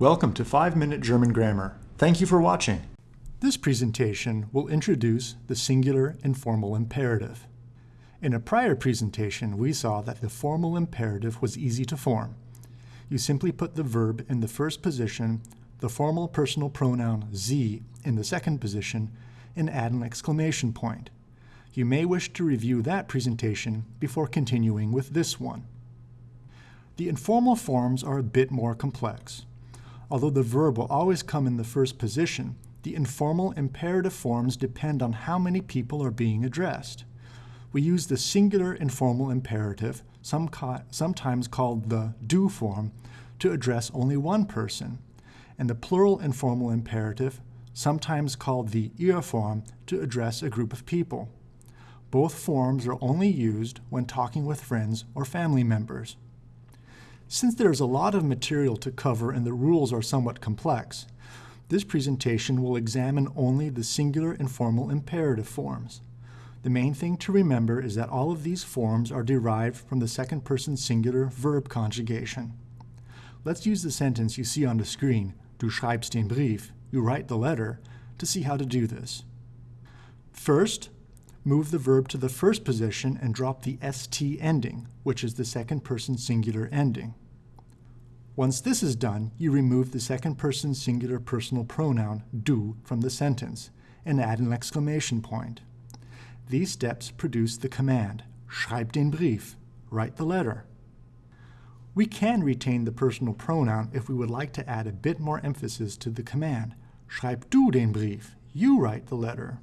Welcome to 5 Minute German Grammar. Thank you for watching. This presentation will introduce the singular informal imperative. In a prior presentation, we saw that the formal imperative was easy to form. You simply put the verb in the first position, the formal personal pronoun sie in the second position, and add an exclamation point. You may wish to review that presentation before continuing with this one. The informal forms are a bit more complex. Although the verb will always come in the first position, the informal imperative forms depend on how many people are being addressed. We use the singular informal imperative, some sometimes called the du form, to address only one person, and the plural informal imperative, sometimes called the ihr form, to address a group of people. Both forms are only used when talking with friends or family members. Since there's a lot of material to cover and the rules are somewhat complex, this presentation will examine only the singular informal imperative forms. The main thing to remember is that all of these forms are derived from the second person singular verb conjugation. Let's use the sentence you see on the screen, Du schreibst den Brief, you write the letter, to see how to do this. First, move the verb to the first position and drop the st ending, which is the second person singular ending. Once this is done, you remove the second person singular personal pronoun du from the sentence and add an exclamation point. These steps produce the command, schreib den Brief, write the letter. We can retain the personal pronoun if we would like to add a bit more emphasis to the command, schreib du den Brief, you write the letter.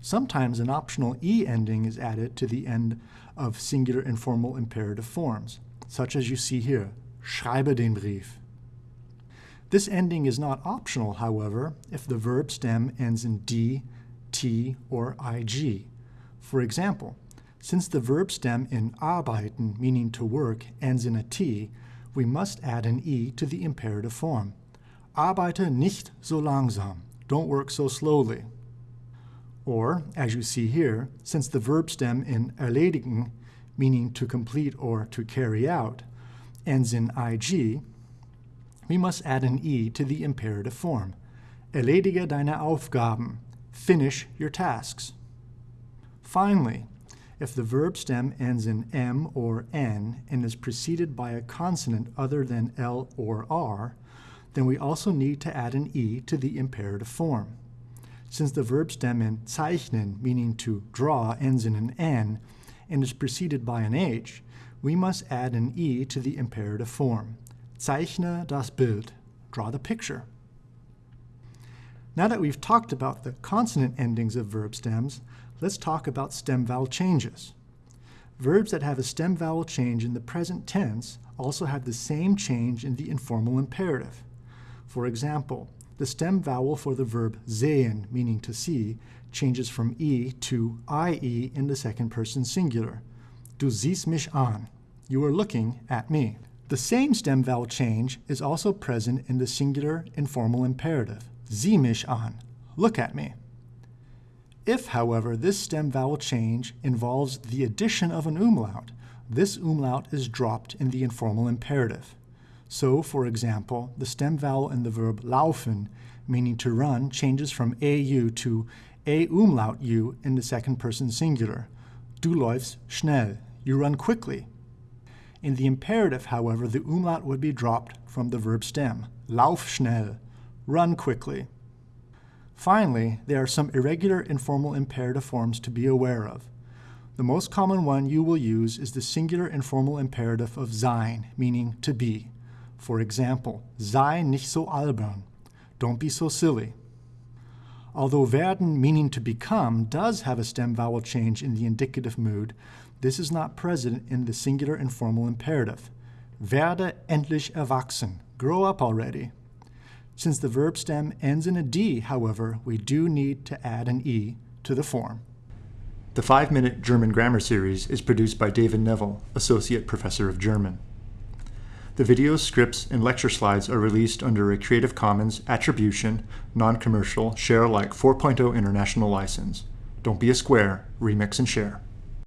Sometimes an optional e ending is added to the end of singular informal imperative forms, such as you see here, schreibe den Brief. This ending is not optional, however, if the verb stem ends in d, t, or ig. For example, since the verb stem in arbeiten, meaning to work, ends in a t, we must add an e to the imperative form. Arbeite nicht so langsam. Don't work so slowly. Or, as you see here, since the verb stem in erledigen, meaning to complete or to carry out, ends in ig, we must add an e to the imperative form. Erledige deine Aufgaben. Finish your tasks. Finally, if the verb stem ends in m or n and is preceded by a consonant other than l or r, then we also need to add an e to the imperative form. Since the verb stem in zeichnen, meaning to draw, ends in an N and is preceded by an H, we must add an E to the imperative form. Zeichne das Bild. Draw the picture. Now that we've talked about the consonant endings of verb stems, let's talk about stem vowel changes. Verbs that have a stem vowel change in the present tense also have the same change in the informal imperative. For example, the stem vowel for the verb sehen, meaning to see, changes from e to ie in the second person singular. Du siehst mich an. You are looking at me. The same stem vowel change is also present in the singular informal imperative. Sieh mich an. Look at me. If, however, this stem vowel change involves the addition of an umlaut, this umlaut is dropped in the informal imperative. So, for example, the stem vowel in the verb laufen, meaning to run, changes from au to a umlaut u in the second person singular. Du läufst schnell. You run quickly. In the imperative, however, the umlaut would be dropped from the verb stem. Lauf schnell. Run quickly. Finally, there are some irregular informal imperative forms to be aware of. The most common one you will use is the singular informal imperative of sein, meaning to be. For example, sei nicht so albern. Don't be so silly. Although werden, meaning to become, does have a stem vowel change in the indicative mood, this is not present in the singular informal imperative. Werde endlich erwachsen. Grow up already. Since the verb stem ends in a D, however, we do need to add an E to the form. The 5-Minute German Grammar Series is produced by David Neville, Associate Professor of German. The videos, scripts, and lecture slides are released under a Creative Commons Attribution, Non-Commercial, Share Alike 4.0 International License. Don't be a square, remix and share.